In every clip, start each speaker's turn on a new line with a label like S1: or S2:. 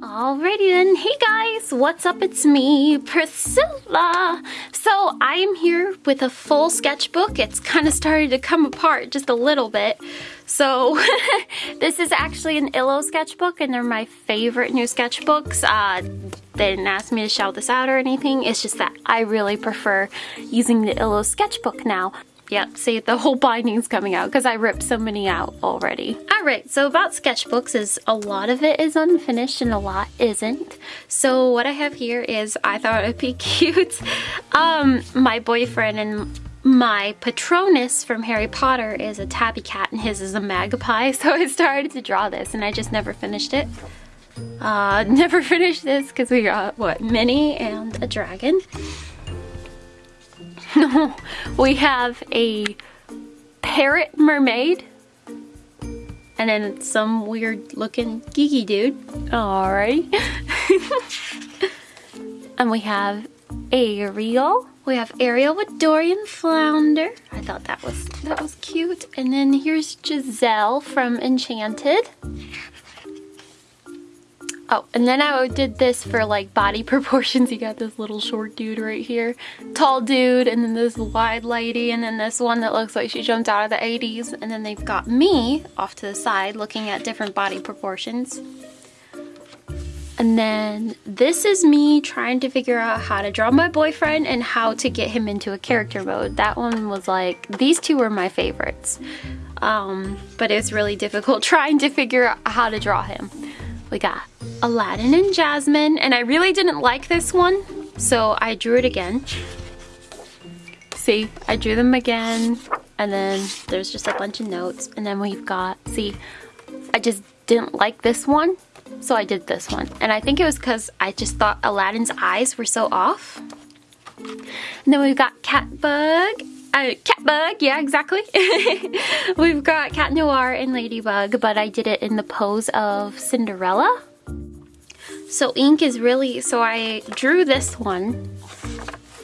S1: Alrighty then, hey guys, what's up? It's me, Priscilla. So I'm here with a full sketchbook. It's kind of started to come apart just a little bit. So this is actually an Illo sketchbook and they're my favorite new sketchbooks. Uh, they didn't ask me to shout this out or anything. It's just that I really prefer using the Illo sketchbook now. Yep, see the whole binding's coming out because I ripped so many out already. Alright, so about sketchbooks is a lot of it is unfinished and a lot isn't. So what I have here is, I thought it'd be cute, um, my boyfriend and my Patronus from Harry Potter is a tabby cat and his is a magpie. So I started to draw this and I just never finished it. Uh, never finished this because we got, what, Minnie and a dragon. we have a parrot mermaid. And then some weird looking geeky dude. Alright. and we have Ariel. We have Ariel with Dorian Flounder. I thought that was that was cute. And then here's Giselle from Enchanted. Oh, and then I did this for like body proportions. You got this little short dude right here, tall dude, and then this wide lady, and then this one that looks like she jumped out of the 80s. And then they've got me off to the side looking at different body proportions. And then this is me trying to figure out how to draw my boyfriend and how to get him into a character mode. That one was like, these two were my favorites. Um, but it's really difficult trying to figure out how to draw him. We got Aladdin and Jasmine, and I really didn't like this one, so I drew it again. See, I drew them again, and then there's just a bunch of notes, and then we've got, see, I just didn't like this one, so I did this one. And I think it was because I just thought Aladdin's eyes were so off. And then we've got Catbug uh, Catbug, yeah, exactly. We've got Cat Noir and Ladybug, but I did it in the pose of Cinderella. So ink is really, so I drew this one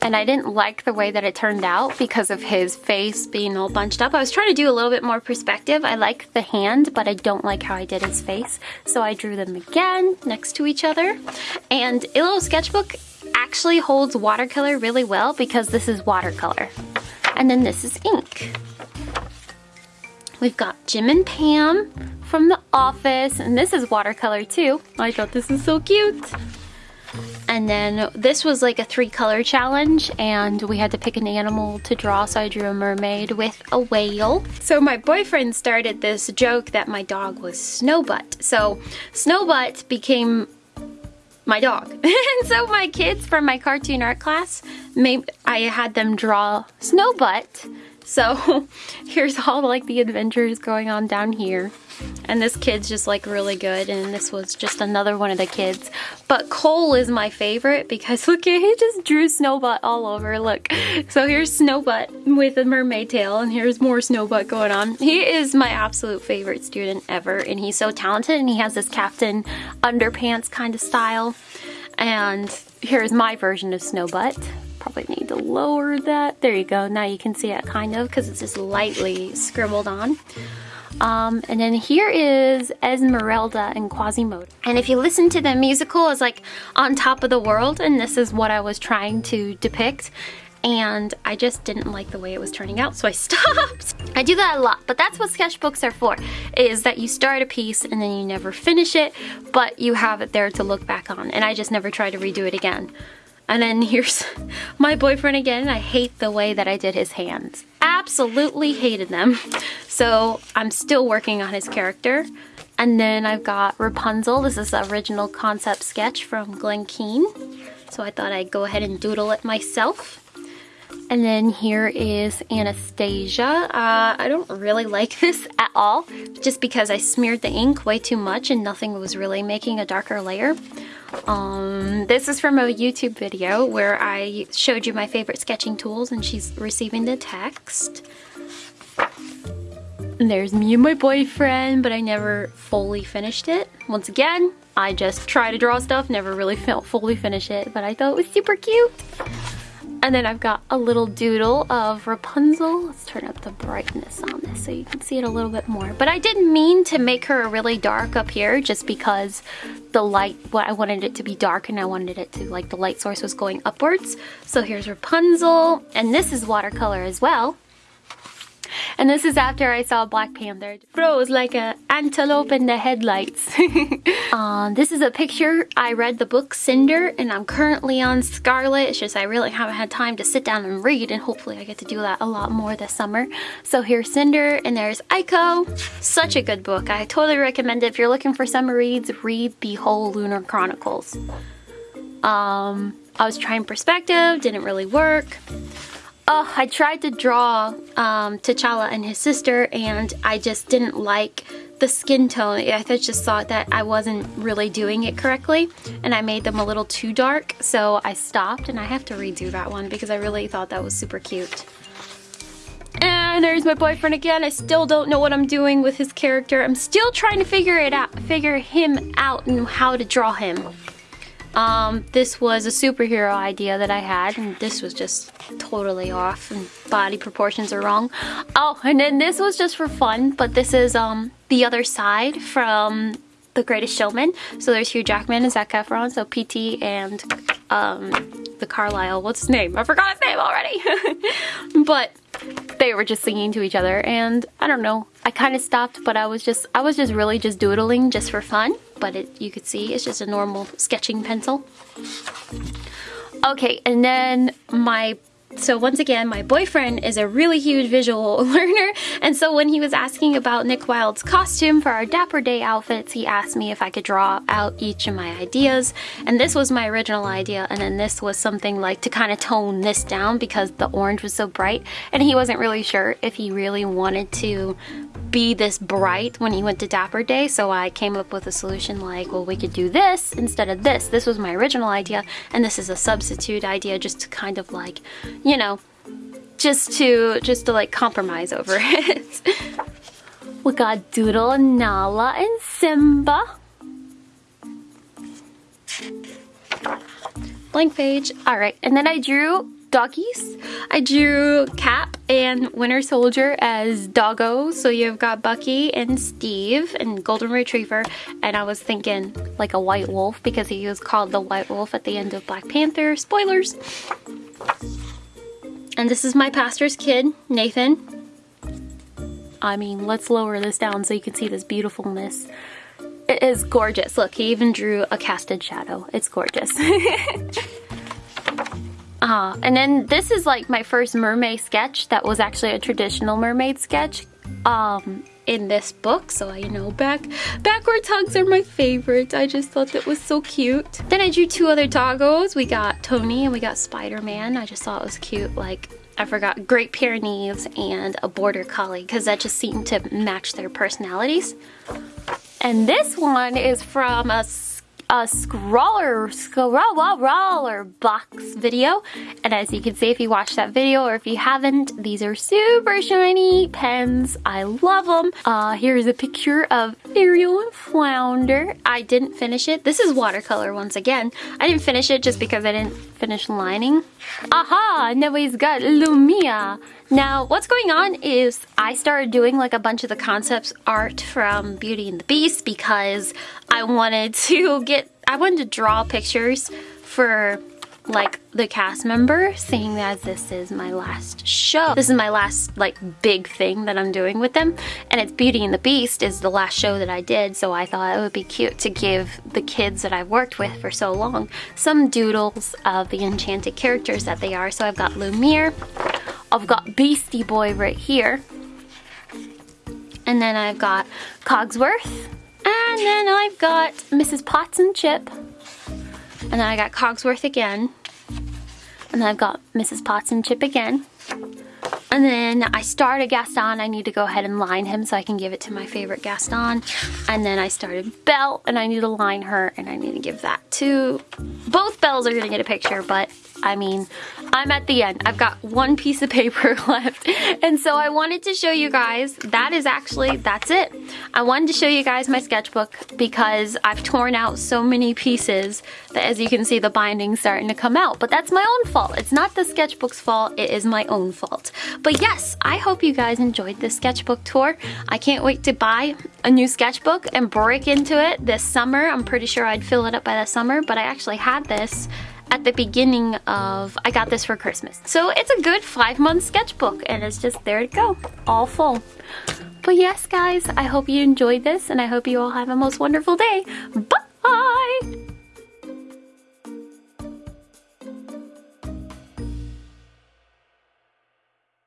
S1: and I didn't like the way that it turned out because of his face being all bunched up. I was trying to do a little bit more perspective. I like the hand, but I don't like how I did his face. So I drew them again next to each other. And Illo Sketchbook actually holds watercolor really well because this is watercolor. And then this is ink. We've got Jim and Pam from The Office, and this is watercolor too. I thought this is so cute. And then this was like a three color challenge and we had to pick an animal to draw so I drew a mermaid with a whale. So my boyfriend started this joke that my dog was Snowbutt. So Snowbutt became my dog. and so my kids from my cartoon art class, maybe I had them draw Snowbutt. So here's all like the adventures going on down here. And this kid's just like really good and this was just another one of the kids. But Cole is my favorite because look at he just drew Snowbutt all over. Look. So here's Snowbutt with a mermaid tail and here's more Snowbutt going on. He is my absolute favorite student ever and he's so talented and he has this captain underpants kind of style. And here's my version of Snowbutt probably need to lower that. There you go. Now you can see it kind of because it's just lightly scribbled on. Um, and then here is Esmeralda and Quasimodo. And if you listen to the musical, it's like on top of the world, and this is what I was trying to depict. And I just didn't like the way it was turning out, so I stopped. I do that a lot, but that's what sketchbooks are for, is that you start a piece and then you never finish it, but you have it there to look back on. And I just never try to redo it again. And then here's my boyfriend again. I hate the way that I did his hands. Absolutely hated them. So I'm still working on his character. And then I've got Rapunzel. This is the original concept sketch from Glen Keane. So I thought I'd go ahead and doodle it myself. And then here is Anastasia. Uh, I don't really like this at all, just because I smeared the ink way too much and nothing was really making a darker layer. Um, this is from a YouTube video where I showed you my favorite sketching tools and she's receiving the text. And there's me and my boyfriend, but I never fully finished it. Once again, I just try to draw stuff, never really fully finish it, but I thought it was super cute. And then I've got a little doodle of Rapunzel. Let's turn up the brightness on this so you can see it a little bit more. But I didn't mean to make her really dark up here just because the light, what I wanted it to be dark and I wanted it to, like the light source was going upwards. So here's Rapunzel, and this is watercolor as well. And this is after I saw Black Panther. Froze like an antelope in the headlights. uh, this is a picture. I read the book Cinder and I'm currently on Scarlet. It's just I really haven't had time to sit down and read and hopefully I get to do that a lot more this summer. So here's Cinder and there's Iko. Such a good book. I totally recommend it. If you're looking for summer reads, read the whole Lunar Chronicles. Um, I was trying perspective, didn't really work. Oh, I tried to draw um, T'Challa and his sister and I just didn't like the skin tone. I just thought that I wasn't really doing it correctly and I made them a little too dark so I stopped and I have to redo that one because I really thought that was super cute. And there's my boyfriend again. I still don't know what I'm doing with his character. I'm still trying to figure it out, figure him out and how to draw him. Um, this was a superhero idea that I had, and this was just totally off, and body proportions are wrong. Oh, and then this was just for fun, but this is um the other side from The Greatest Showman. So there's Hugh Jackman and Zac Efron, so PT and um the Carlyle, what's his name? I forgot his name already. but they were just singing to each other and I don't know I kind of stopped but I was just I was just really just doodling just for fun but it you could see it's just a normal sketching pencil. Okay and then my so once again, my boyfriend is a really huge visual learner, and so when he was asking about Nick Wilde's costume for our Dapper Day outfits, he asked me if I could draw out each of my ideas, and this was my original idea, and then this was something like to kind of tone this down because the orange was so bright, and he wasn't really sure if he really wanted to be this bright when he went to Dapper Day, so I came up with a solution like, well, we could do this instead of this. This was my original idea, and this is a substitute idea just to kind of like, you know, just to, just to like compromise over it. we got Doodle and Nala and Simba. Blank page. All right, and then I drew doggies. I drew Cap and Winter Soldier as Doggo. So you've got Bucky and Steve and Golden Retriever. And I was thinking like a white wolf because he was called the white wolf at the end of Black Panther. Spoilers! And this is my pastor's kid, Nathan. I mean, let's lower this down so you can see this beautifulness. It is gorgeous. Look, he even drew a casted shadow. It's gorgeous. Uh, and then this is like my first mermaid sketch that was actually a traditional mermaid sketch um, in this book. So, you know, back backwards hugs are my favorite. I just thought that was so cute. Then I drew two other doggos. We got Tony and we got Spider-Man. I just thought it was cute. Like, I forgot Great Pyrenees and a Border Collie because that just seemed to match their personalities. And this one is from a a Scrawlr, scroller box video. And as you can see if you watched that video or if you haven't, these are super shiny pens. I love them. Uh, here's a picture of Ariel and Flounder. I didn't finish it. This is watercolor once again. I didn't finish it just because I didn't finish lining. Aha! Now he's got Lumia. Now, what's going on is I started doing like a bunch of the concepts art from Beauty and the Beast because I wanted to get, I wanted to draw pictures for like the cast member seeing that this is my last show. This is my last like big thing that I'm doing with them and it's Beauty and the Beast is the last show that I did so I thought it would be cute to give the kids that I've worked with for so long some doodles of the enchanted characters that they are. So I've got Lumiere, I've got Beastie Boy right here. And then I've got Cogsworth. And then I've got Mrs. Potts and Chip. And then I got Cogsworth again. And then I've got Mrs. Potts and Chip again. And then I started Gaston. I need to go ahead and line him so I can give it to my favorite Gaston. And then I started Belle and I need to line her and I need to give that to... Both Belles are to get a picture, but I mean, I'm at the end. I've got one piece of paper left. And so I wanted to show you guys, that is actually, that's it. I wanted to show you guys my sketchbook because I've torn out so many pieces that as you can see the binding's starting to come out. But that's my own fault. It's not the sketchbook's fault, it is my own fault. But yes, I hope you guys enjoyed this sketchbook tour. I can't wait to buy a new sketchbook and break into it this summer. I'm pretty sure I'd fill it up by the summer, but I actually had this at the beginning of, I got this for Christmas. So it's a good five month sketchbook and it's just there to go, all full. But yes guys, I hope you enjoyed this and I hope you all have a most wonderful day. Bye!